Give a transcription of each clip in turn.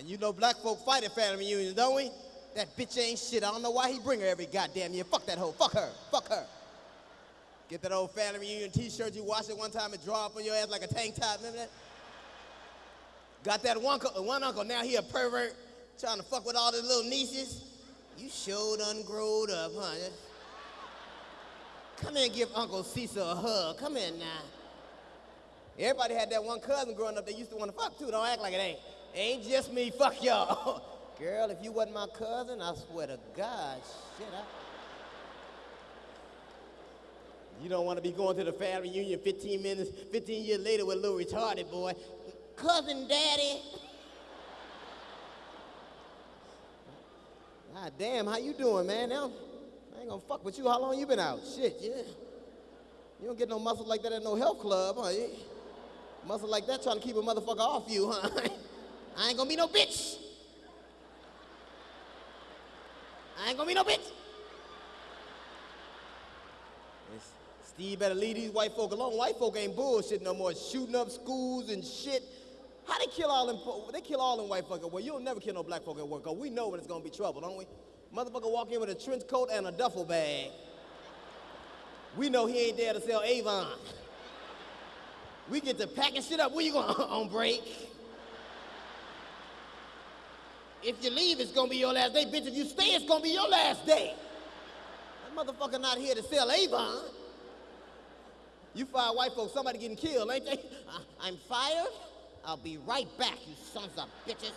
And you know black folk fight at family reunions, don't we? That bitch ain't shit. I don't know why he bring her every goddamn year. Fuck that hoe. Fuck her. Fuck her. Get that old family reunion t-shirt you washed it one time and draw up on your ass like a tank top. Remember that? Got that one, one uncle, now he a pervert, trying to fuck with all the little nieces. You sure done growed up, huh? Come here and give Uncle Cecil a hug. Come in now. Everybody had that one cousin growing up that used to want to fuck too. Don't act like it ain't. Ain't just me. Fuck y'all. Girl, if you wasn't my cousin, I swear to God, shit, I... You don't want to be going to the family reunion 15 minutes, 15 years later with a little retarded boy. Cousin Daddy. God damn, how you doing, man? Now, I ain't gonna fuck with you. How long you been out? Shit, yeah. You don't get no muscle like that at no health club, huh? Muscle like that trying to keep a motherfucker off you, huh? I ain't gonna be no bitch. I ain't gonna be no bitch. Steve better leave these white folk alone. White folk ain't bullshit no more, shooting up schools and shit. How they kill all them, they kill all them white folk Well, you'll never kill no black folk at work, cause we know when it's gonna be trouble, don't we? Motherfucker walk in with a trench coat and a duffel bag. We know he ain't there to sell Avon. We get to packing shit up. Where you going on break? If you leave, it's gonna be your last day. Bitch, if you stay, it's gonna be your last day. That motherfucker not here to sell Avon. You fire white folks, somebody getting killed, ain't they? I'm fired. I'll be right back, you sons of bitches.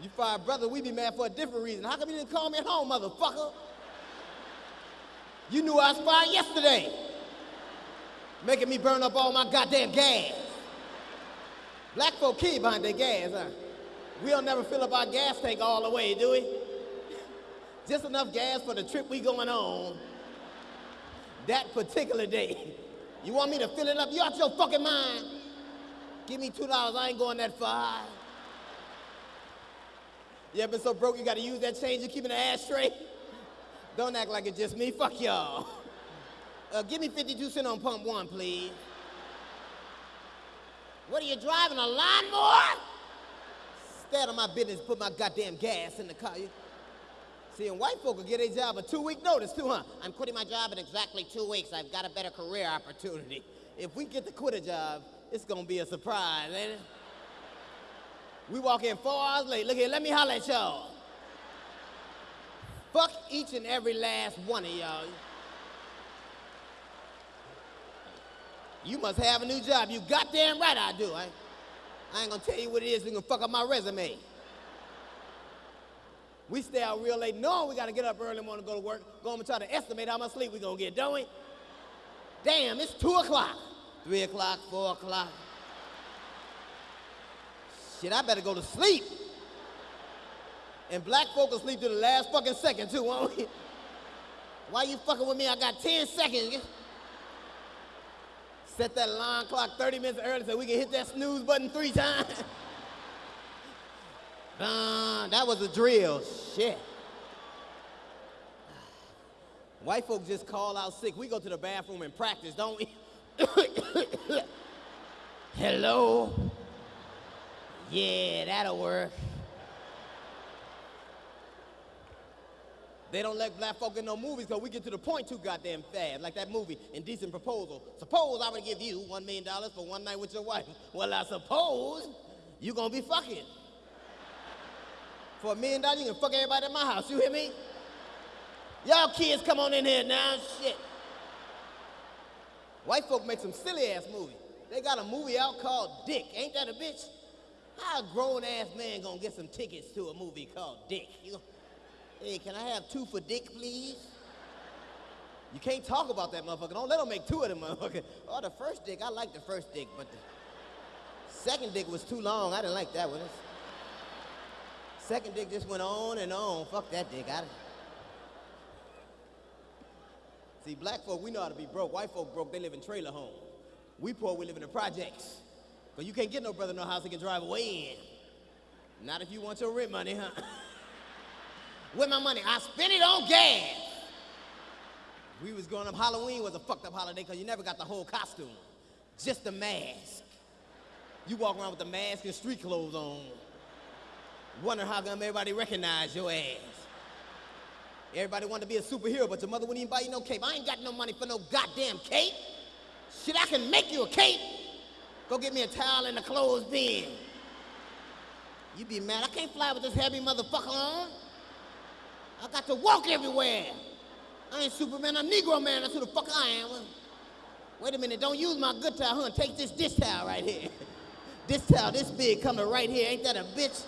You fire brother, we be mad for a different reason. How come you didn't call me at home, motherfucker? You knew I was fired yesterday. Making me burn up all my goddamn gas. Black folk key behind their gas, huh? We don't never fill up our gas tank all the way, do we? Just enough gas for the trip we going on that particular day. You want me to fill it up? You out your fucking mind? Give me $2, I ain't going that far. You ever been so broke you gotta use that change to keep in the ashtray? Don't act like it's just me, fuck y'all. Uh, give me 52 cents on pump one, please. What are you driving, a lawnmower? Stay out of my business, put my goddamn gas in the car. See, and white folk will get a job a two-week notice too, huh? I'm quitting my job in exactly two weeks. I've got a better career opportunity. If we get to quit a job, it's gonna be a surprise, ain't it? We walk in four hours late. Look here, let me holler at y'all. Fuck each and every last one of y'all. You must have a new job. You goddamn right I do. I, I ain't gonna tell you what it is. We gonna fuck up my resume. We stay out real late knowing we gotta get up early morning to go to work. Go home and try to estimate how much sleep we gonna get, don't we? Damn, it's two o'clock. Three o'clock, four o'clock. Shit, I better go to sleep. And black folk will sleep to the last fucking second too, won't we? Why you fucking with me? I got 10 seconds. Set that alarm clock 30 minutes early so we can hit that snooze button three times. Uh, that was a drill. Shit. White folks just call out sick. We go to the bathroom and practice, don't we? Hello? Yeah, that'll work. They don't let black folk in no movies because we get to the point too goddamn fast. Like that movie, Indecent Proposal. Suppose I would give you one million dollars for one night with your wife. Well, I suppose you're gonna be fucking. For a million dollars, you can fuck everybody in my house. You hear me? Y'all kids, come on in here now. Shit. White folk make some silly ass movies. They got a movie out called Dick. Ain't that a bitch? How a grown ass man gonna get some tickets to a movie called Dick? You, hey, can I have two for Dick, please? You can't talk about that motherfucker. Don't let them make two of them motherfucker. Oh, the first dick, I like the first dick, but the second dick was too long. I didn't like that one. Second dick just went on and on. Fuck that dick. I... See, black folk, we know how to be broke. White folk broke, they live in trailer homes. We poor, we live in the projects. Because you can't get no brother no house he can drive away in. Not if you want your rent money, huh? With my money, I spend it on gas. We was growing up, Halloween was a fucked up holiday because you never got the whole costume. Just the mask. You walk around with the mask and street clothes on. Wonder how come everybody recognize your ass. Everybody want to be a superhero, but your mother wouldn't even buy you no cape. I ain't got no money for no goddamn cape. Shit, I can make you a cape. Go get me a towel in the clothes bin. You be mad. I can't fly with this heavy motherfucker on. I got to walk everywhere. I ain't Superman, I'm Negro man. That's who the fuck I am. Wait a minute, don't use my good towel, huh? Take this dish towel right here. this towel, this big, coming right here. Ain't that a bitch?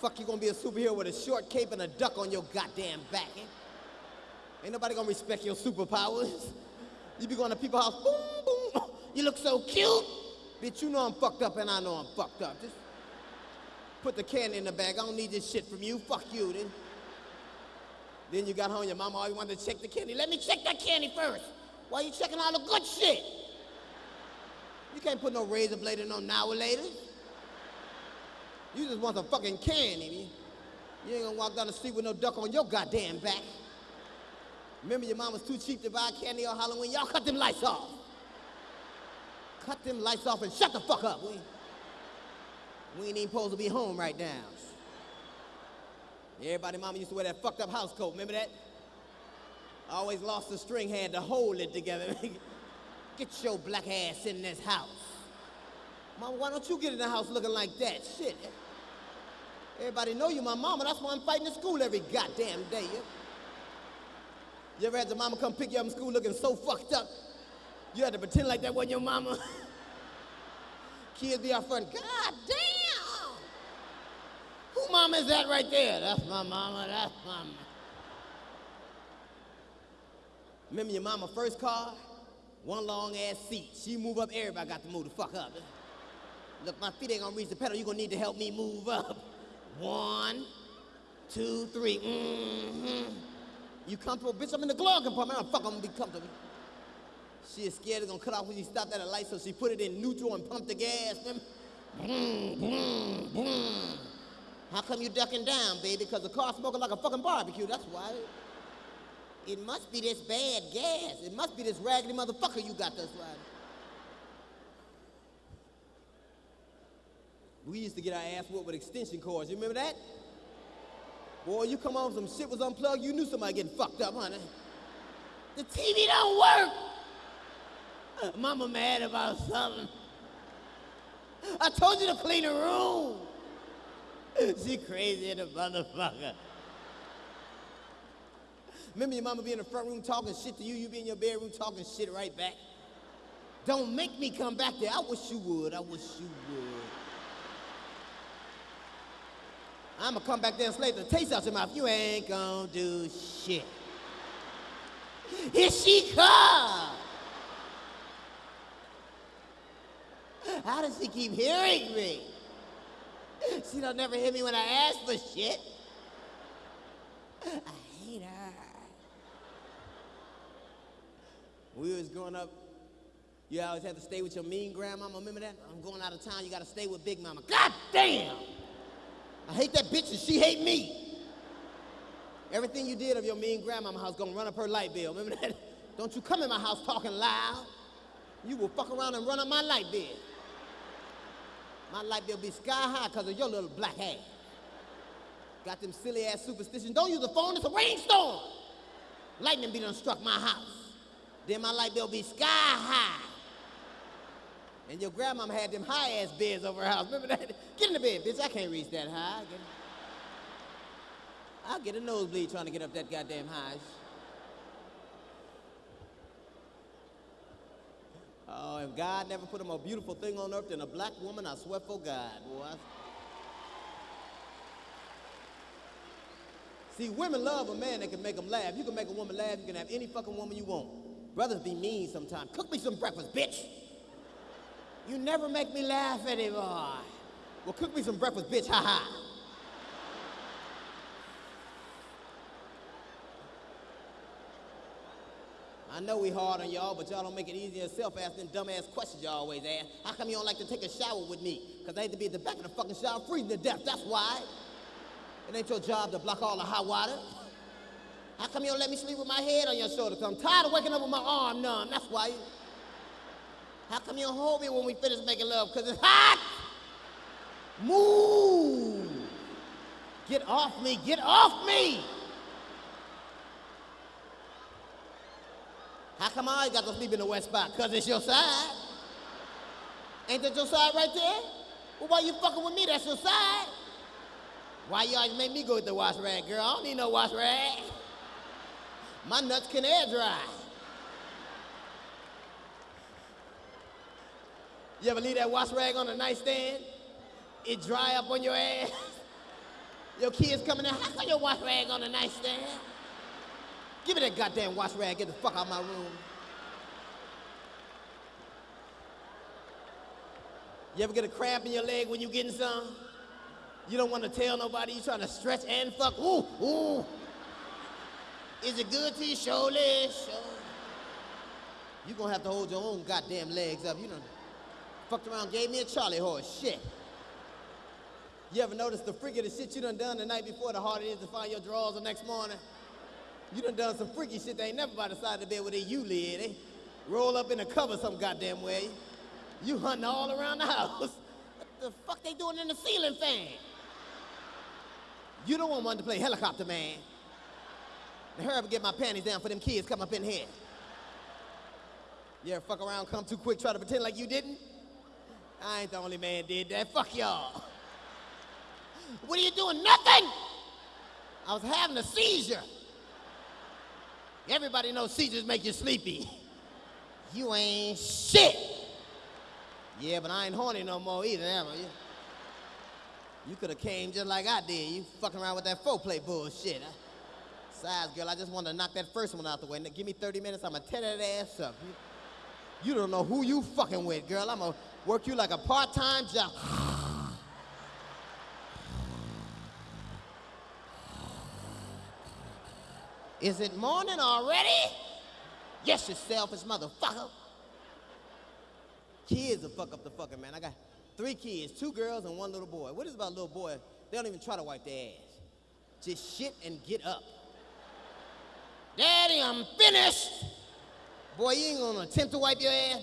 Fuck, you gonna be a superhero with a short cape and a duck on your goddamn back, eh? Ain't nobody gonna respect your superpowers. You be going to people's house, boom, boom. You look so cute. Bitch, you know I'm fucked up and I know I'm fucked up. Just put the candy in the bag. I don't need this shit from you. Fuck you, then. Then you got home, your mama always wanted to check the candy. Let me check that candy first. Why you checking all the good shit? You can't put no razor blade in no now later. You just want some fucking candy. You ain't gonna walk down the street with no duck on your goddamn back. Remember your mom was too cheap to buy candy on Halloween? Y'all cut them lights off. Cut them lights off and shut the fuck up. We, we ain't even supposed to be home right now. Everybody mama used to wear that fucked up house coat. Remember that? I Always lost the string, had to hold it together. Get your black ass in this house. Mama, why don't you get in the house looking like that? Shit. Everybody know you my mama. That's why I'm fighting in school every goddamn day. You, you ever had your mama come pick you up in school looking so fucked up? You had to pretend like that wasn't your mama. Kids be out front, God damn! Who mama is that right there? That's my mama, that's my mama. Remember your mama first car? One long ass seat. She move up, everybody got to move the fuck up. Look, my feet ain't gonna reach the pedal. you gonna need to help me move up. One, two, three. Mm-hmm. You comfortable? Bitch, I'm in the glove compartment. I'm fuck, I'm gonna be comfortable. She is scared it's gonna cut off when you stopped at a light, so she put it in neutral and pumped the gas. Boom, boom, boom. How come you ducking down, baby? Because the car smoking like a fucking barbecue, that's why. It must be this bad gas. It must be this raggedy motherfucker you got, that's why. We used to get our ass whooped with extension cords. You remember that? Boy, you come home, some shit was unplugged, you knew somebody getting fucked up, honey. The TV don't work. Uh, Mama mad about something. I told you to clean the room. she crazy in a motherfucker. Remember your mama be in the front room talking shit to you, you be in your bedroom talking shit right back. Don't make me come back there. I wish you would. I wish you would. I'm gonna come back there and slap the taste out your mouth. You ain't gonna do shit. Here she comes. How does she keep hearing me? She don't never hit me when I ask for shit. I hate her. We was growing up, you always had to stay with your mean grandmama. Remember that? I'm going out of town, you gotta stay with Big Mama. God damn! I hate that bitch and she hate me. Everything you did of your mean grandmama house gonna run up her light bill. Remember that? Don't you come in my house talking loud. You will fuck around and run up my light bill. My life bill be sky high because of your little black ass. Got them silly ass superstitions. Don't use the phone, it's a rainstorm. Lightning be done struck my house. Then my life bill be sky high. And your grandmama had them high ass beds over her house. Remember that? Get in the bed, bitch. I can't reach that high. I'll get a nosebleed trying to get up that goddamn high. Oh, if God never put a more beautiful thing on earth than a black woman, I swear for God, boy. See, women love a man that can make them laugh. You can make a woman laugh, you can have any fucking woman you want. Brothers be mean sometimes. Cook me some breakfast, bitch. You never make me laugh anymore. Well, cook me some breakfast, bitch, ha ha. I know we hard on y'all, but y'all don't make it easy yourself asking dumbass questions y'all always ask. How come you don't like to take a shower with me? Because I hate to be at the back of the fucking shower freezing to death, that's why. It ain't your job to block all the hot water. How come you don't let me sleep with my head on your shoulder? Because I'm tired of waking up with my arm numb. That's why. How come you don't hold me when we finish making love? Because it's hot. Move. Get off me. Get off me. How come I always got to sleep in the west spot? Because it's your side. Ain't that your side right there? Well, why you fucking with me? That's your side. Why you always make me go with the wash rag, girl? I don't need no wash rag. My nuts can air dry. You ever leave that wash rag on the nightstand? It dry up on your ass? Your kids coming in, how come your wash rag on the nightstand? Give me that goddamn wash rag, get the fuck out of my room. You ever get a cramp in your leg when you getting some? You don't want to tell nobody you trying to stretch and fuck. Ooh, ooh. Is it good to you? Surely, sure. You gonna have to hold your own goddamn legs up. You know, fucked around, gave me a Charlie horse. Shit. You ever notice the freaky the shit you done done the night before, the harder it is to find your drawers the next morning? You done done some freaky shit they ain't never by the side of the bed where they you lay. They eh? roll up in the cover some goddamn way. You hunting all around the house. What the fuck they doing in the ceiling fan? You don't want one to play helicopter man. Now hurry up and get my panties down for them kids come up in here. You ever fuck around, come too quick, try to pretend like you didn't? I ain't the only man did that. Fuck y'all. What are you doing? Nothing! I was having a seizure. Everybody knows seizures make you sleepy. You ain't shit. Yeah, but I ain't horny no more either, am I? You, you could have came just like I did. You fucking around with that foreplay bullshit. Besides, girl, I just wanted to knock that first one out the way. Give me 30 minutes, I'ma tear that ass up. You, you don't know who you fucking with, girl. I'ma work you like a part-time job. Is it morning already? Yes, you selfish motherfucker. Kids will fuck up the fucking man. I got three kids, two girls and one little boy. What is about little boy? They don't even try to wipe their ass. Just shit and get up. Daddy, I'm finished. Boy, you ain't gonna attempt to wipe your ass.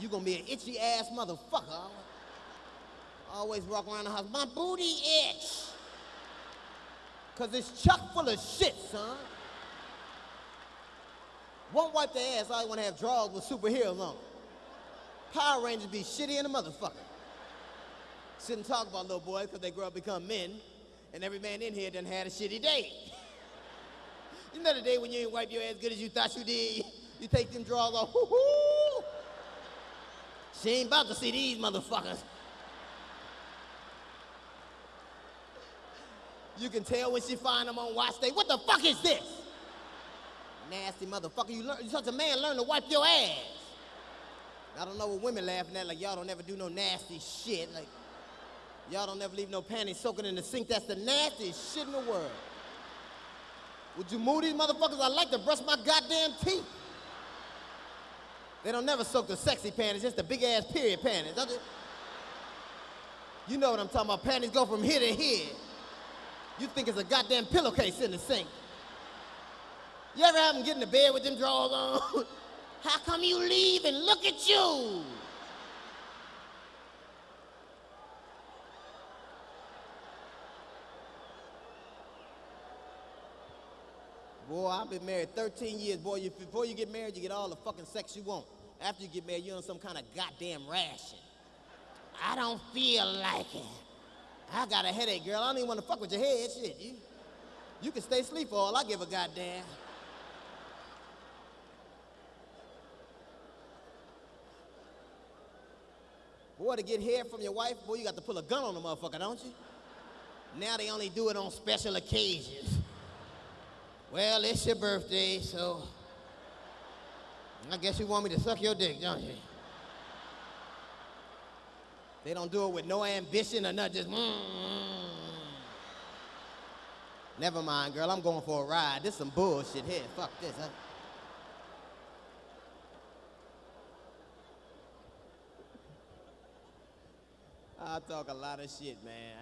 You gonna be an itchy ass motherfucker. Always walk around the house, my booty itch. Cause it's chock full of shit, son. Won't wipe their ass, all you wanna have drawers with superheroes on. Power Rangers be shitty in a motherfucker. Shouldn't talk about little boys because they grow up become men, and every man in here done had a shitty day. you know the day when you ain't wipe your ass good as you thought you did? You take them drawers off, hoo-hoo! She ain't about to see these motherfuckers. You can tell when she find them on watch day. What the fuck is this? Nasty motherfucker. You learn, you're such a man, learn to wipe your ass. I don't know what women laughing at, like y'all don't ever do no nasty shit. Like, y'all don't ever leave no panties soaking in the sink. That's the nastiest shit in the world. Would you move these motherfuckers? I like to brush my goddamn teeth. They don't never soak the sexy panties, just the big ass period panties. You know what I'm talking about. Panties go from here to here. You think it's a goddamn pillowcase in the sink. You ever have them get in the bed with them drawers on? How come you leave and look at you? Boy, I've been married 13 years. Boy, you, before you get married, you get all the fucking sex you want. After you get married, you're on some kind of goddamn ration. I don't feel like it. I got a headache, girl. I don't even want to fuck with your head. Shit, you, you can stay asleep for all I give a goddamn. Boy, to get hair from your wife, boy, you got to pull a gun on the motherfucker, don't you? Now they only do it on special occasions. Well, it's your birthday, so I guess you want me to suck your dick, don't you? They don't do it with no ambition or nothing, just mm, mm. Never mind, girl, I'm going for a ride. This some bullshit here. Fuck this, huh? I talk a lot of shit, man.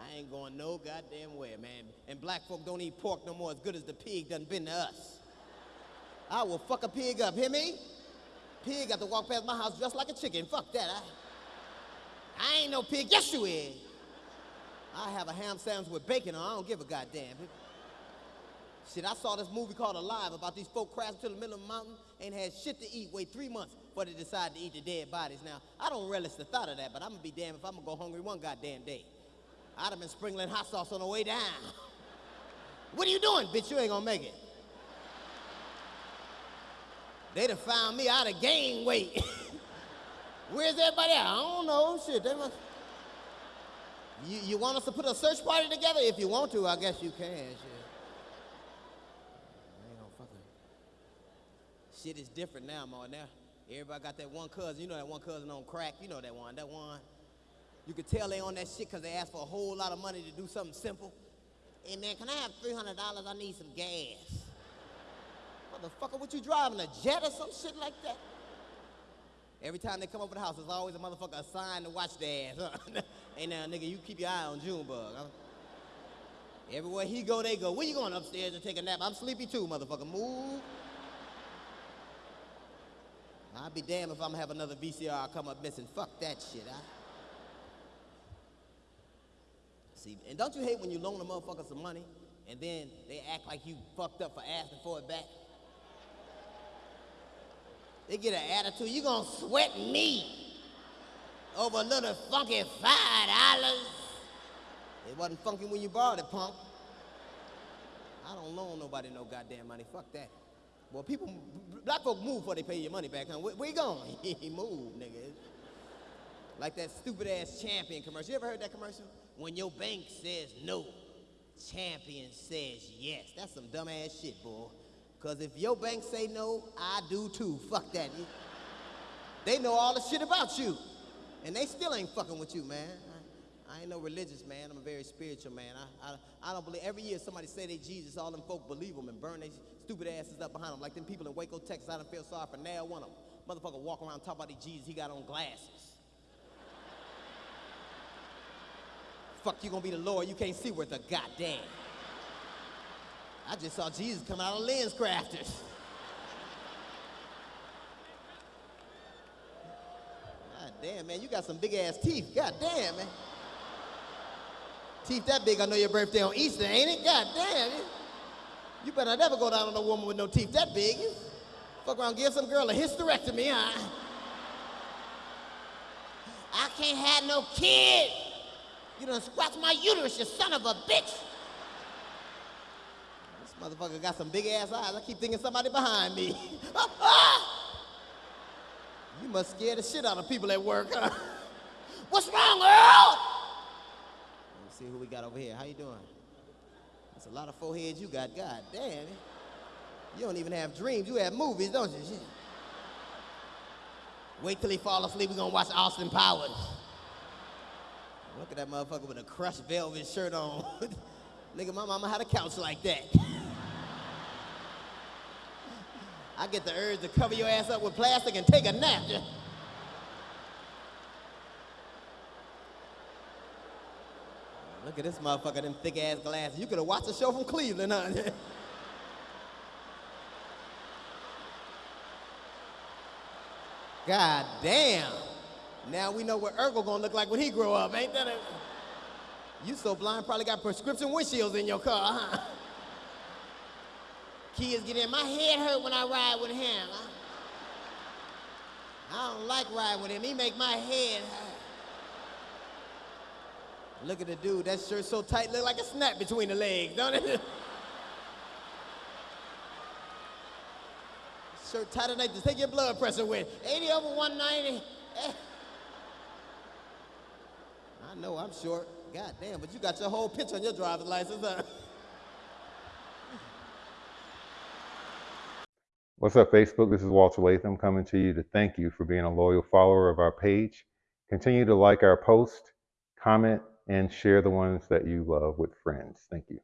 I, ain't going no goddamn way, man. And black folk don't eat pork no more as good as the pig done been to us. I will fuck a pig up, hear me? Pig got to walk past my house just like a chicken. Fuck that. I, I ain't no pig. Yes, you is. I have a ham sandwich with bacon on. I don't give a goddamn. Shit, I saw this movie called Alive about these folk crashing to the middle of the mountain, ain't had shit to eat, wait three months before they decide to eat the dead bodies. Now, I don't relish the thought of that, but I'm gonna be damned if I'm gonna go hungry one goddamn day. I'd have been sprinkling hot sauce on the way down. What are you doing, bitch? You ain't gonna make it. They'd have found me, I'd have gained weight. Where's everybody at? I don't know. Shit, they must. You, you want us to put a search party together? If you want to, I guess you can. Shit. Shit is different now, man. Now everybody got that one cousin. You know that one cousin on crack. You know that one. That one. You could tell they on that shit because they asked for a whole lot of money to do something simple. Hey man, can I have three hundred dollars? I need some gas. Motherfucker, what you driving? A jet or some shit like that? Every time they come over the house, there's always a motherfucker assigned to watch their ass. hey now, nigga, you keep your eye on Junebug. Huh? Everywhere he go, they go. Where you going upstairs to take a nap? I'm sleepy too, motherfucker. Move. I'll be damned if I'm gonna have another VCR come up missing. Fuck that shit. I... See, and don't you hate when you loan a motherfucker some money and then they act like you fucked up for asking for it back? They get an attitude, you gonna sweat me over a little funky five dollars. It wasn't funky when you borrowed it, punk. I don't loan nobody no goddamn money. Fuck that. Well, people, black folk move before they pay your money back, huh? Where, where you going? he moved, nigga. Like that stupid ass champion commercial. You ever heard that commercial? When your bank says no, champion says yes. That's some dumb ass shit, boy. Cause if your bank say no, I do too. Fuck that. They know all the shit about you. And they still ain't fucking with you, man. I ain't no religious man. I'm a very spiritual man. I, I, I don't believe every year somebody say they Jesus, all them folk believe them and burn their stupid asses up behind them. Like them people in Waco, Texas, I don't feel sorry for now one of them. Motherfucker walk around talk about Jesus, he got on glasses. Fuck you gonna be the Lord, you can't see worth a goddamn. I just saw Jesus come out of LensCrafters. God damn, man, you got some big ass teeth. God damn, man. Teeth that big, I know your birthday on Easter, ain't it? God damn. You better never go down on a woman with no teeth that big. fuck around, give some girl a hysterectomy, huh? I can't have no kid. You done scratched my uterus, you son of a bitch. Motherfucker got some big ass eyes. I keep thinking somebody behind me. Ah, ah! you must scare the shit out of people at work, huh? What's wrong, Earl? Let me see who we got over here. How you doing? That's a lot of foreheads you got. God damn. It. You don't even have dreams. You have movies, don't you? Wait till he fall asleep. We're gonna watch Austin Powers. Look at that motherfucker with a crushed velvet shirt on. Nigga, my mama had a couch like that. I get the urge to cover your ass up with plastic and take a nap. Look at this motherfucker, them thick ass glasses. You could have watched the show from Cleveland, huh? God damn. Now we know what Urkel gonna look like when he grow up, ain't that? A... You so blind, probably got prescription windshields in your car, huh? Kids get in. My head hurt when I ride with him. I don't like riding with him. He make my head hurt. Look at the dude, that shirt so tight, look like a snap between the legs, don't it? shirt tight enough to take your blood pressure with. 80 over 190. Eh. I know I'm short. God damn, but you got your whole picture on your driver's license, huh? What's up, Facebook? This is Walter Latham coming to you to thank you for being a loyal follower of our page. Continue to like our post, comment, and share the ones that you love with friends. Thank you.